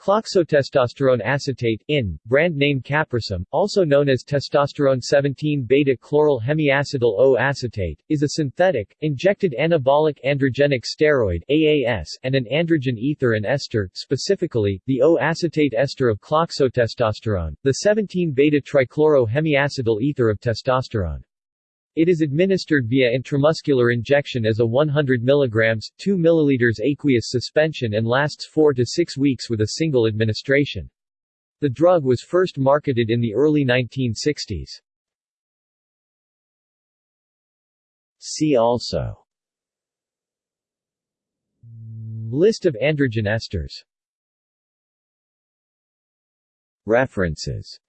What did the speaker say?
Cloxotestosterone acetate in, brand name Caprosem, also known as testosterone 17-beta-chloral hemiacetal O-acetate, is a synthetic, injected anabolic androgenic steroid AAS and an androgen ether and ester, specifically, the O-acetate ester of cloxotestosterone, the 17-beta-trichloro-hemiacetal ether of testosterone. It is administered via intramuscular injection as a 100 mg, 2 ml aqueous suspension and lasts 4 to 6 weeks with a single administration. The drug was first marketed in the early 1960s. See also List of androgen esters References